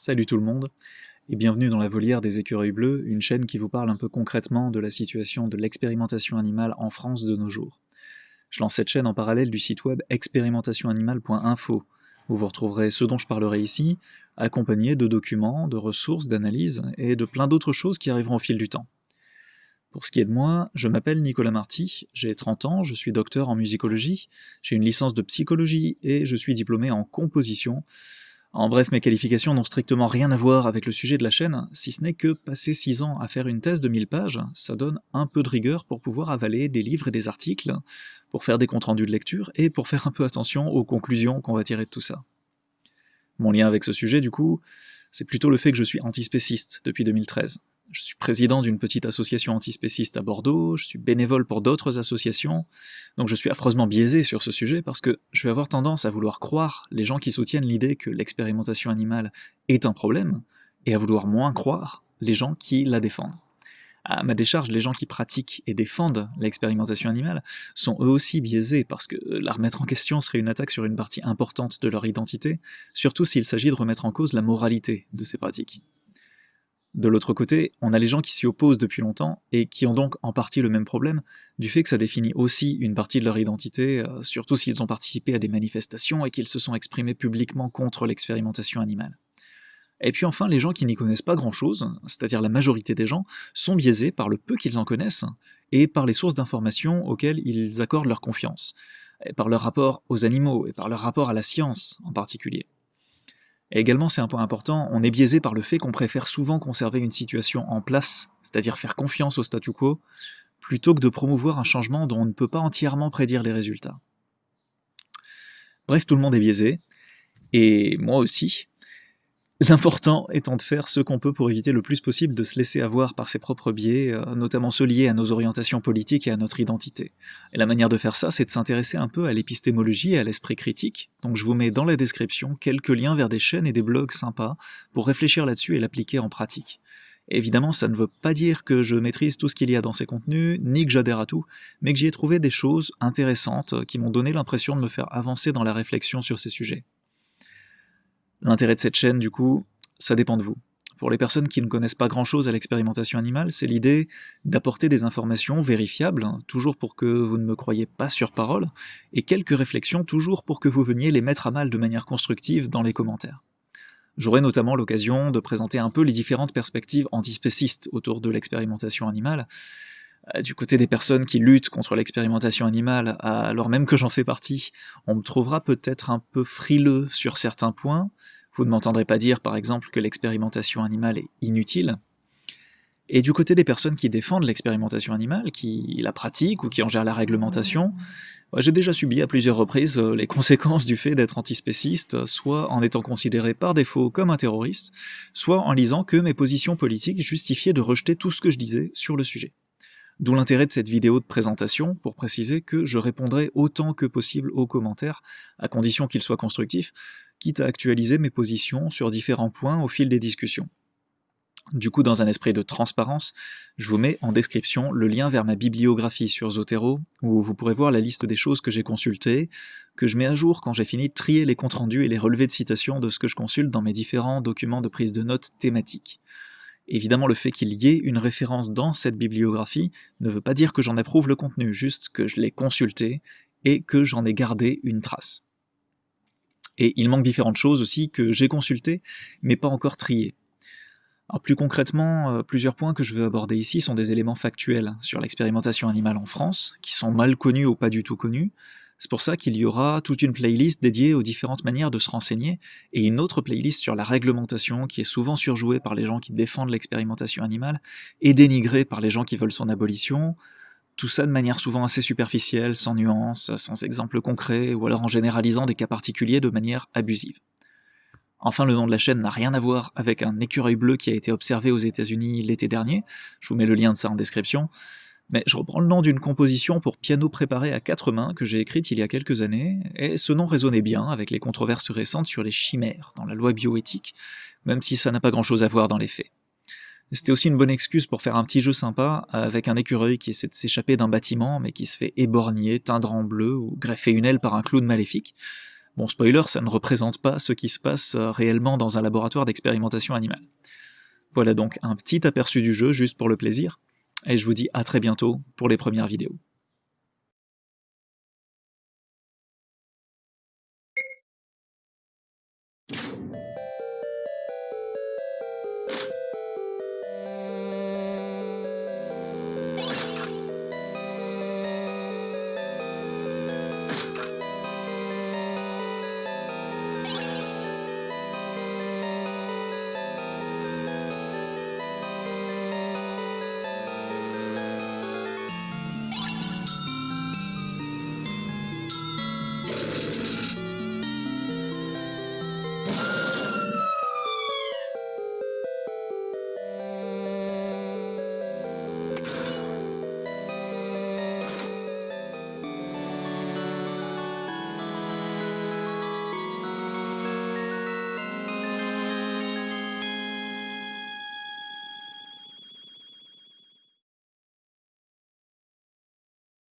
Salut tout le monde, et bienvenue dans la volière des écureuils bleus, une chaîne qui vous parle un peu concrètement de la situation de l'expérimentation animale en France de nos jours. Je lance cette chaîne en parallèle du site web expérimentationanimale.info, où vous retrouverez ce dont je parlerai ici, accompagné de documents, de ressources, d'analyses, et de plein d'autres choses qui arriveront au fil du temps. Pour ce qui est de moi, je m'appelle Nicolas Marty, j'ai 30 ans, je suis docteur en musicologie, j'ai une licence de psychologie et je suis diplômé en composition, en bref, mes qualifications n'ont strictement rien à voir avec le sujet de la chaîne, si ce n'est que passer 6 ans à faire une thèse de 1000 pages, ça donne un peu de rigueur pour pouvoir avaler des livres et des articles, pour faire des comptes rendus de lecture, et pour faire un peu attention aux conclusions qu'on va tirer de tout ça. Mon lien avec ce sujet, du coup, c'est plutôt le fait que je suis antispéciste depuis 2013. Je suis président d'une petite association antispéciste à Bordeaux, je suis bénévole pour d'autres associations, donc je suis affreusement biaisé sur ce sujet parce que je vais avoir tendance à vouloir croire les gens qui soutiennent l'idée que l'expérimentation animale est un problème, et à vouloir moins croire les gens qui la défendent. À ma décharge, les gens qui pratiquent et défendent l'expérimentation animale sont eux aussi biaisés parce que la remettre en question serait une attaque sur une partie importante de leur identité, surtout s'il s'agit de remettre en cause la moralité de ces pratiques. De l'autre côté, on a les gens qui s'y opposent depuis longtemps et qui ont donc en partie le même problème, du fait que ça définit aussi une partie de leur identité, euh, surtout s'ils ont participé à des manifestations et qu'ils se sont exprimés publiquement contre l'expérimentation animale. Et puis enfin, les gens qui n'y connaissent pas grand-chose, c'est-à-dire la majorité des gens, sont biaisés par le peu qu'ils en connaissent et par les sources d'informations auxquelles ils accordent leur confiance, et par leur rapport aux animaux et par leur rapport à la science en particulier. Et également, c'est un point important, on est biaisé par le fait qu'on préfère souvent conserver une situation en place, c'est-à-dire faire confiance au statu quo, plutôt que de promouvoir un changement dont on ne peut pas entièrement prédire les résultats. Bref, tout le monde est biaisé, et moi aussi, L'important étant de faire ce qu'on peut pour éviter le plus possible de se laisser avoir par ses propres biais, euh, notamment ceux liés à nos orientations politiques et à notre identité. Et la manière de faire ça, c'est de s'intéresser un peu à l'épistémologie et à l'esprit critique, donc je vous mets dans la description quelques liens vers des chaînes et des blogs sympas pour réfléchir là-dessus et l'appliquer en pratique. évidemment, ça ne veut pas dire que je maîtrise tout ce qu'il y a dans ces contenus, ni que j'adhère à tout, mais que j'y ai trouvé des choses intéressantes qui m'ont donné l'impression de me faire avancer dans la réflexion sur ces sujets. L'intérêt de cette chaîne, du coup, ça dépend de vous. Pour les personnes qui ne connaissent pas grand-chose à l'expérimentation animale, c'est l'idée d'apporter des informations vérifiables, hein, toujours pour que vous ne me croyez pas sur parole, et quelques réflexions toujours pour que vous veniez les mettre à mal de manière constructive dans les commentaires. J'aurai notamment l'occasion de présenter un peu les différentes perspectives antispécistes autour de l'expérimentation animale, du côté des personnes qui luttent contre l'expérimentation animale, alors même que j'en fais partie, on me trouvera peut-être un peu frileux sur certains points. Vous ne m'entendrez pas dire, par exemple, que l'expérimentation animale est inutile. Et du côté des personnes qui défendent l'expérimentation animale, qui la pratiquent ou qui en gèrent la réglementation, j'ai déjà subi à plusieurs reprises euh, les conséquences du fait d'être antispéciste, soit en étant considéré par défaut comme un terroriste, soit en lisant que mes positions politiques justifiaient de rejeter tout ce que je disais sur le sujet. D'où l'intérêt de cette vidéo de présentation, pour préciser que je répondrai autant que possible aux commentaires, à condition qu'ils soient constructifs, quitte à actualiser mes positions sur différents points au fil des discussions. Du coup, dans un esprit de transparence, je vous mets en description le lien vers ma bibliographie sur Zotero, où vous pourrez voir la liste des choses que j'ai consultées, que je mets à jour quand j'ai fini de trier les comptes rendus et les relevés de citation de ce que je consulte dans mes différents documents de prise de notes thématiques. Évidemment, le fait qu'il y ait une référence dans cette bibliographie ne veut pas dire que j'en approuve le contenu, juste que je l'ai consulté et que j'en ai gardé une trace. Et il manque différentes choses aussi que j'ai consultées, mais pas encore triées. Alors plus concrètement, euh, plusieurs points que je veux aborder ici sont des éléments factuels sur l'expérimentation animale en France, qui sont mal connus ou pas du tout connus, c'est pour ça qu'il y aura toute une playlist dédiée aux différentes manières de se renseigner, et une autre playlist sur la réglementation qui est souvent surjouée par les gens qui défendent l'expérimentation animale, et dénigrée par les gens qui veulent son abolition, tout ça de manière souvent assez superficielle, sans nuance, sans exemple concret, ou alors en généralisant des cas particuliers de manière abusive. Enfin, le nom de la chaîne n'a rien à voir avec un écureuil bleu qui a été observé aux états unis l'été dernier, je vous mets le lien de ça en description, mais je reprends le nom d'une composition pour piano préparé à quatre mains que j'ai écrite il y a quelques années, et ce nom résonnait bien avec les controverses récentes sur les chimères dans la loi bioéthique, même si ça n'a pas grand-chose à voir dans les faits. C'était aussi une bonne excuse pour faire un petit jeu sympa avec un écureuil qui essaie de s'échapper d'un bâtiment mais qui se fait éborgner, teindre en bleu ou greffer une aile par un clown maléfique. Bon, spoiler, ça ne représente pas ce qui se passe euh, réellement dans un laboratoire d'expérimentation animale. Voilà donc un petit aperçu du jeu juste pour le plaisir, et je vous dis à très bientôt pour les premières vidéos.